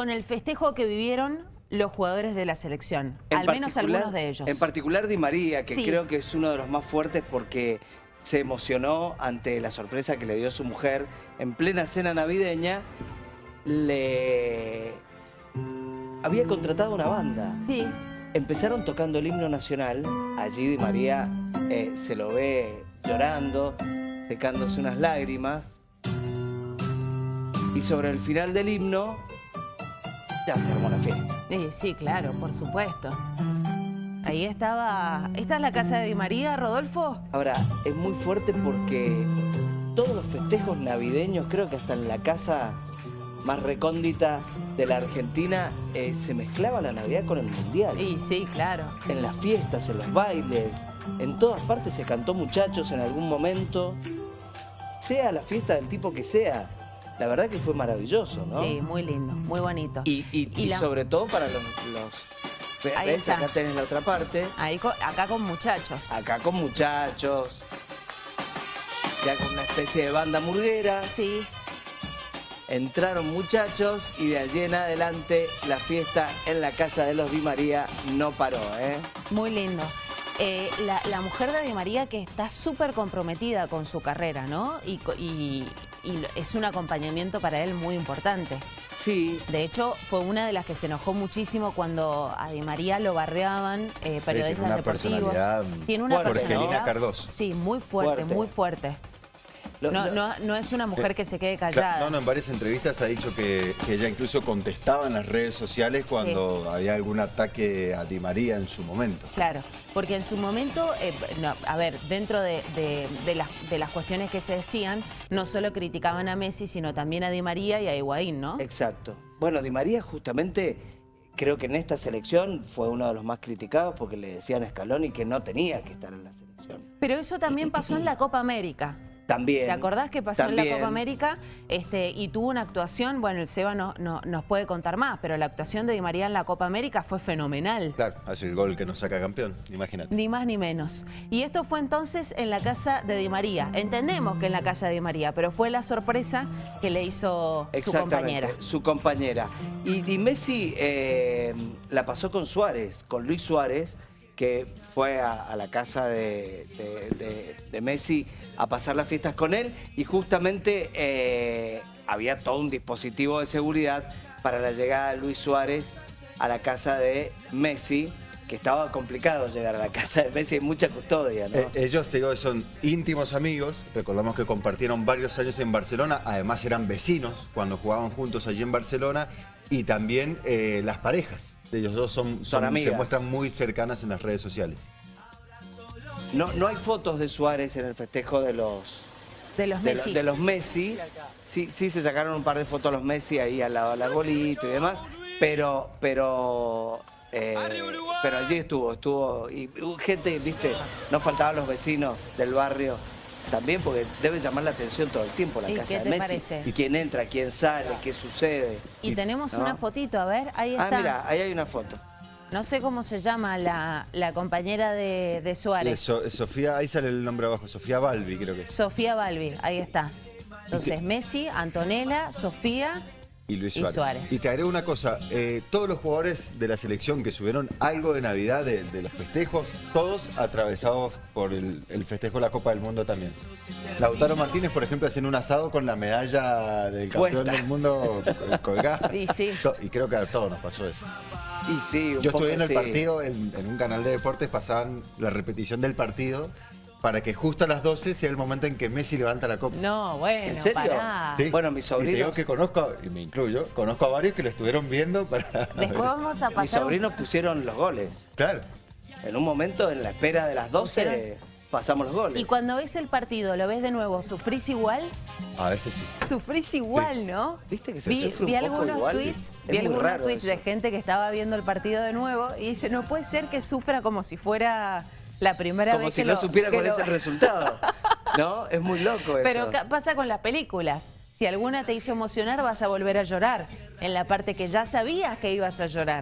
con el festejo que vivieron los jugadores de la selección, En al menos algunos de ellos. En particular Di María, que Sí. creo que es uno de los más fuertes porque se emocionó ante la sorpresa que le dio su mujer en plena cena navideña. Le había contratado una banda. Sí, Empezaron tocando el himno nacional. Allí Di María eh, se lo ve llorando, secándose unas lágrimas. Y sobre el final del himno, ya se armó la fiesta. sí, sí, claro, por supuesto. Ahí estaba... ¿Esta es la casa de Di María, Rodolfo? Ahora, es muy fuerte porque todos los festejos navideños, creo que hasta en la casa más recóndita de la Argentina, eh, se mezclaba la Navidad con el Mundial. Sí, sí, claro. En las fiestas, en los bailes, en todas partes se cantó muchachos en algún momento, sea la fiesta del tipo que sea. La verdad que fue maravilloso, ¿no? Sí, muy lindo, muy bonito. Y, y- Y y la- sobre todo para los... los Ahí ¿Ves? está. Acá tenés la otra parte. Ahí acá con muchachos. Acá con muchachos, ya con una especie de banda murguera. Sí, Entraron muchachos y de allí en adelante la fiesta en la casa de los Di María no paró, ¿eh? muy lindo. Eh, la, la mujer de Di María que está súper comprometida con su carrera, ¿no? Y, y- y lo- es un acompañamiento para él muy importante. Sí, De hecho, fue una de las que se enojó muchísimo cuando a Di María lo barreaban eh, tiene periodistas una deportivos. personalidad Tiene una personalidad. Cardoso. Sí, muy fuerte, Fuerte. muy fuerte. Lo- No, lo- no, no es una mujer que se quede callada. No, no, en varias entrevistas ha dicho que, que ella incluso contestaba en las redes sociales Sí. cuando había algún ataque a Di María en su momento. Claro, porque en su momento, eh, no, a ver, dentro de, de- de las, de las cuestiones que se decían, no solo criticaban a Messi, sino también a Di María y a Higuaín, ¿no? Exacto. Bueno, Di María justamente creo que en esta selección fue uno de los más criticados porque le decían a Scaloni que no tenía que estar en la selección. Pero eso también pasó en la Copa América. También. ¿Te acordás que pasó en la. Copa América? Este, y tuvo una actuación, bueno, el Seba no, no- nos puede contar más, pero la actuación de Di María en la Copa América fue fenomenal. Claro, hace el gol que nos saca campeón, imagínate. Ni más ni menos. Y esto fue entonces en la casa de Di María. Entendemos que en la casa de Di María, pero fue la sorpresa que le hizo su compañera. su compañera. Y, y Messi eh, la pasó con Suárez, con Luis Suárez, que fue a, la casa de, Messi a pasar las fiestas con él y justamente eh, había todo un dispositivo de seguridad para la llegada de Luis Suárez a la casa de Messi, que estaba complicado llegar a la casa de Messi, hay mucha custodia. Eh, ellos, te digo, son íntimos amigos. Recordamos que compartieron varios años en Barcelona. Además, eran vecinos cuando jugaban juntos allí en Barcelona. Y también eh, las parejas ellos dos son, son- se amigas. muestran muy cercanas en las redes sociales. No, no hay fotos de Suárez en el festejo de los, De los de, lo- Messi. de los Messi. Sí, sí se sacaron un par de fotos a los Messi ahí al lado del arbolito y demás, pero, pero, eh, pero allí estuvo, estuvo, y hubo gente, viste, no faltaban los vecinos del barrio también, porque debe llamar la atención todo el tiempo la ¿Y casa qué de te Messi. parece? Y quién entra, quién sale, qué sucede. Y tenemos ¿no? una fotito, a ver, ahí Ah, está. mira, ahí hay una foto. No sé cómo se llama la, la compañera de, de Suárez. So- Sofía, ahí sale el nombre abajo, Sofía Balbi creo que es. Sofía Balbi, ahí está. Entonces, Messi, Antonella, Sofía. Y Luis Y Suárez. Suárez. Y te agrego una cosa, eh, todos los jugadores de la selección que subieron algo de Navidad de, de los festejos, todos atravesados por el, el festejo de la Copa del Mundo también. Lautaro Martínez, por ejemplo, haciendo un asado con la medalla del campeón del mundo eh, colgada. Y sí. Y creo que a todos nos pasó eso. Y sí, un Yo poco estuve en el sí. partido, en, en un canal de deportes, pasaban la repetición del partido para que justo a las 12 sea el momento en que Messi levanta la copa. No, bueno, ¿En serio? pará. Sí. Bueno, mis Y te digo sobrinos- que conozco, y me incluyo, conozco a varios que lo estuvieron viendo para... Después vamos a Mis pasar. un- sobrinos pusieron los goles. Claro. En un momento, en la espera de las 12, Pusieron- pasamos los goles. Y cuando ves el partido, lo ves de nuevo, ¿sufrís igual? A veces sí. Sufrís igual, ¿no? Viste que se vi, sufre un vi poco algunos igual. tweets, Es vi algunos tweets de gente que estaba viendo el partido de nuevo y dice, no puede ser que sufra como si fuera la primera Como vez si que no lo- supiera que cuál lo- es el resultado. ¿No? Es muy loco eso. Pero pasa con las películas. Si alguna te hizo emocionar, vas a volver a llorar en la parte que ya sabías que ibas a llorar.